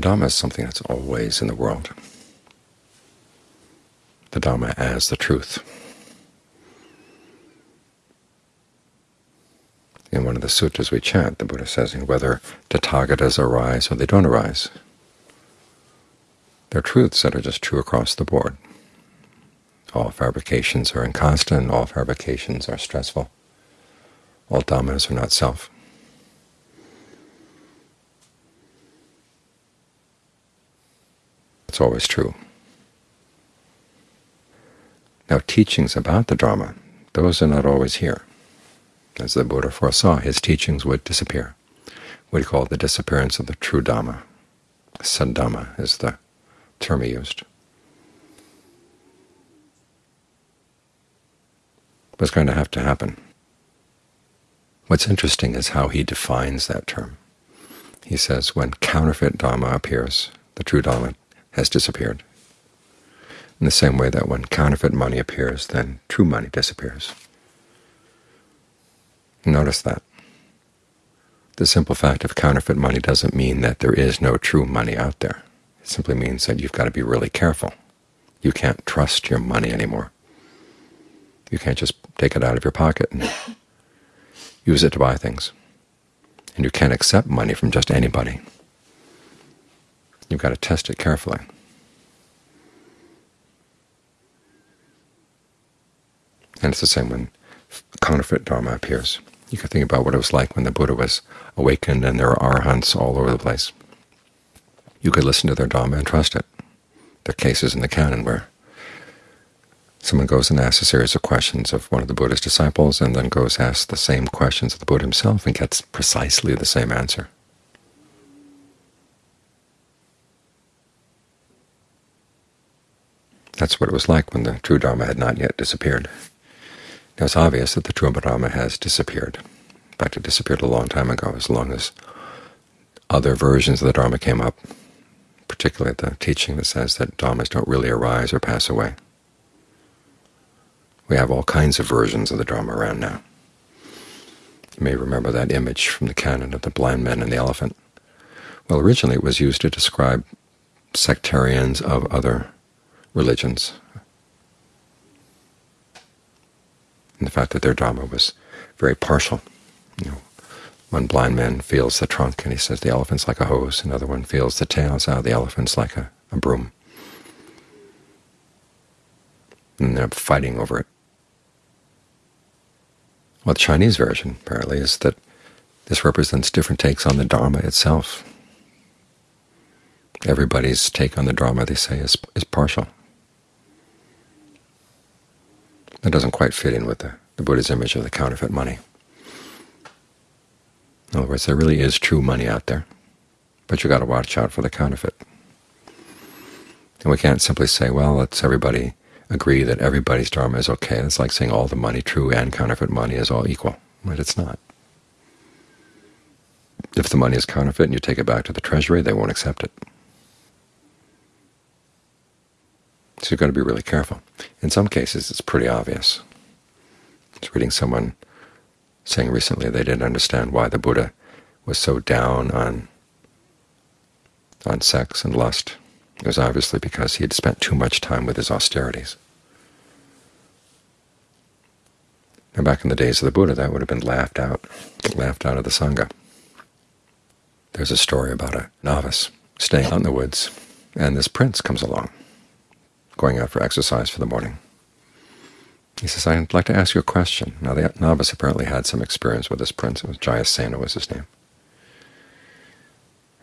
The Dhamma is something that's always in the world. The Dhamma as the truth. In one of the sutras we chant, the Buddha says, whether Tathagatas arise or they don't arise, they're truths that are just true across the board. All fabrications are inconstant, all fabrications are stressful, all dhammas are not self. Always true. Now teachings about the Dharma, those are not always here. As the Buddha foresaw, his teachings would disappear, We call the disappearance of the true Dhamma. Saddhamma is the term he used. What's going to have to happen? What's interesting is how he defines that term. He says when counterfeit Dhamma appears, the true Dhamma has disappeared. In the same way that when counterfeit money appears, then true money disappears. Notice that. The simple fact of counterfeit money doesn't mean that there is no true money out there. It simply means that you've got to be really careful. You can't trust your money anymore. You can't just take it out of your pocket and use it to buy things. And you can't accept money from just anybody. You've got to test it carefully. And it's the same when counterfeit Dharma appears. You can think about what it was like when the Buddha was awakened and there were arhants all over the place. You could listen to their Dharma and trust it. There are cases in the canon where someone goes and asks a series of questions of one of the Buddha's disciples and then goes and asks the same questions of the Buddha himself and gets precisely the same answer. That's what it was like when the true Dharma had not yet disappeared. Now it's obvious that the true Dharma has disappeared. In fact, it disappeared a long time ago, as long as other versions of the Dharma came up, particularly the teaching that says that Dhammas don't really arise or pass away. We have all kinds of versions of the Dharma around now. You may remember that image from the canon of the blind man and the elephant. Well, originally it was used to describe sectarians of other religions, and the fact that their Dharma was very partial. You know, one blind man feels the trunk, and he says the elephant's like a hose. Another one feels the tail, and says the elephant's like a, a broom. And they're fighting over it. Well, the Chinese version, apparently, is that this represents different takes on the Dharma itself. Everybody's take on the Dharma, they say, is, is partial. That doesn't quite fit in with the, the Buddha's image of the counterfeit money. In other words, there really is true money out there, but you've got to watch out for the counterfeit. And we can't simply say, well, let's everybody agree that everybody's dharma is okay. It's like saying all the money, true and counterfeit money, is all equal. But it's not. If the money is counterfeit and you take it back to the treasury, they won't accept it. So you've got to be really careful. In some cases, it's pretty obvious. I was reading someone saying recently they didn't understand why the Buddha was so down on on sex and lust. It was obviously because he had spent too much time with his austerities. Now, back in the days of the Buddha, that would have been laughed out, laughed out of the Sangha. There's a story about a novice staying out in the woods, and this prince comes along going out for exercise for the morning. He says, I'd like to ask you a question. Now, the novice apparently had some experience with this prince. It was Jayasena was his name.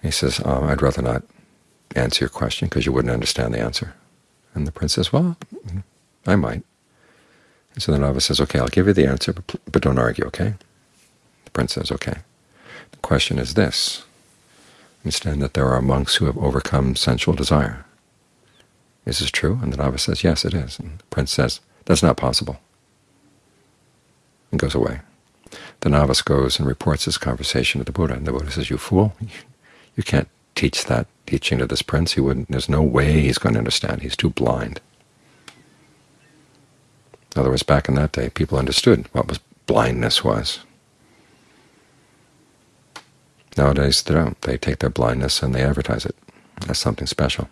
He says, oh, I'd rather not answer your question because you wouldn't understand the answer. And the prince says, well, I might. And so the novice says, okay, I'll give you the answer, but, but don't argue, okay? The prince says, okay. The question is this. Understand that there are monks who have overcome sensual desire. Is this true? And the novice says, yes, it is. And the prince says, that's not possible, and goes away. The novice goes and reports this conversation to the Buddha, and the Buddha says, you fool, you can't teach that teaching to this prince. He wouldn't. There's no way he's going to understand. He's too blind. In other words, back in that day, people understood what was blindness was. Nowadays, they don't. They take their blindness and they advertise it. as something special.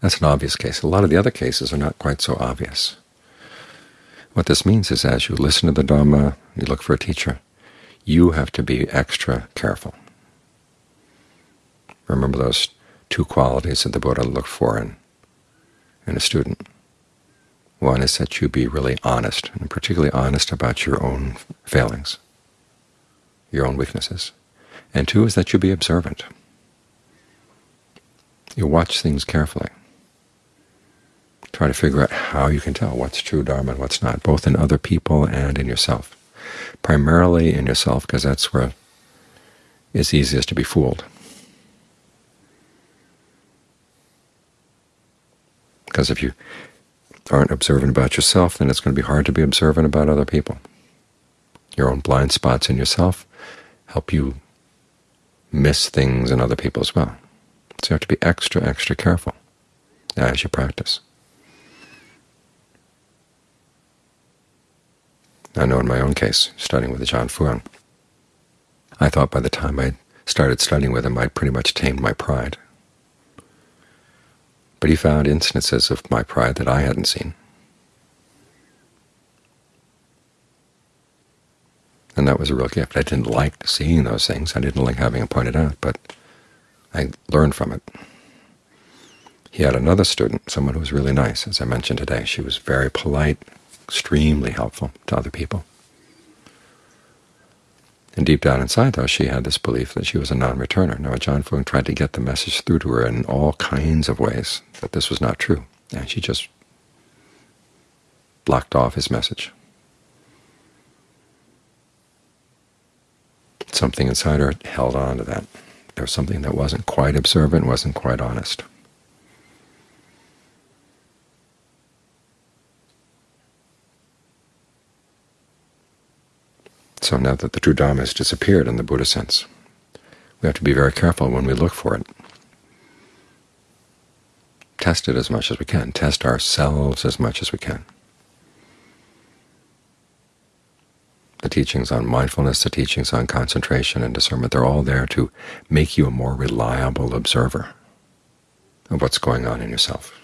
That's an obvious case. A lot of the other cases are not quite so obvious. What this means is as you listen to the Dhamma, you look for a teacher, you have to be extra careful. Remember those two qualities that the Buddha looked for in, in a student. One is that you be really honest, and particularly honest about your own failings, your own weaknesses. And two is that you be observant. You watch things carefully. Try to figure out how you can tell what's true Dharma and what's not, both in other people and in yourself. Primarily in yourself, because that's where it's easiest to be fooled. Because if you aren't observant about yourself, then it's going to be hard to be observant about other people. Your own blind spots in yourself help you miss things in other people as well. So you have to be extra, extra careful as you practice. I know in my own case, studying with Ajaan Fuang, I thought by the time I started studying with him, I'd pretty much tamed my pride. But he found instances of my pride that I hadn't seen. And that was a real gift. I didn't like seeing those things. I didn't like having them pointed out, but I learned from it. He had another student, someone who was really nice, as I mentioned today. She was very polite, extremely helpful to other people. And deep down inside, though, she had this belief that she was a non-returner. Now, Ajaan Fuang tried to get the message through to her in all kinds of ways that this was not true, and she just blocked off his message. Something inside her held on to that. There was something that wasn't quite observant, wasn't quite honest. So now that the true Dhamma has disappeared in the Buddha sense, we have to be very careful when we look for it. Test it as much as we can. Test ourselves as much as we can. The teachings on mindfulness, the teachings on concentration and discernment, they're all there to make you a more reliable observer of what's going on in yourself.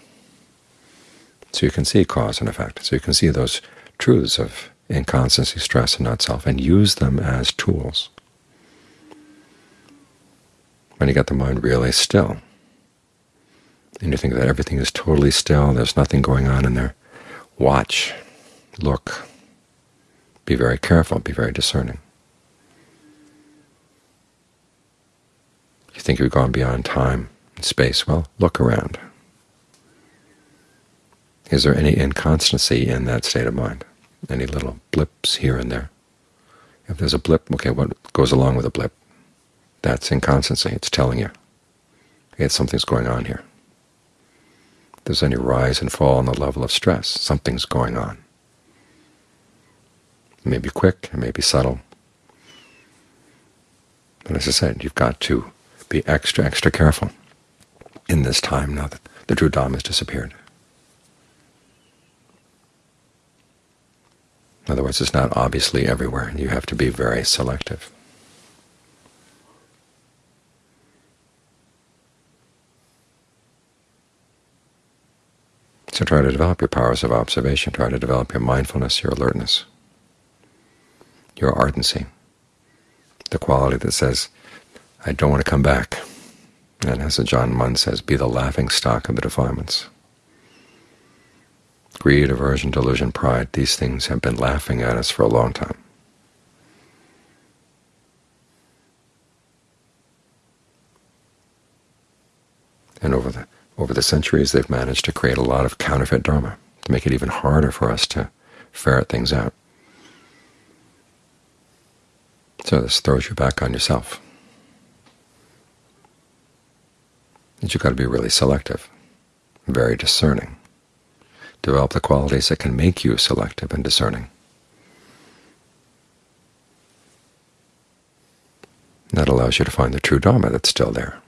So you can see cause and effect. So you can see those truths of inconstancy, stress, and not self, and use them as tools. When you get the mind really still, and you think that everything is totally still, there's nothing going on in there, watch, look, be very careful, be very discerning. You think you've gone beyond time and space. Well, look around. Is there any inconstancy in that state of mind? Any little blips here and there? If there's a blip, okay, what goes along with a blip? That's inconstancy. It's telling you, okay, something's going on here. If there's any rise and fall in the level of stress, something's going on. It may be quick, it may be subtle. But as I said, you've got to be extra, extra careful in this time now that the true Dhamma has disappeared. In other words, it's not obviously everywhere. You have to be very selective. So try to develop your powers of observation. Try to develop your mindfulness, your alertness your ardency, the quality that says, I don't want to come back. And as Ajaan Mun says, be the laughing stock of the defilements. Greed, aversion, delusion, pride, these things have been laughing at us for a long time. And over the over the centuries, they've managed to create a lot of counterfeit dharma to make it even harder for us to ferret things out. So this throws you back on yourself. And you've got to be really selective, very discerning. Develop the qualities that can make you selective and discerning. That allows you to find the true Dharma that's still there.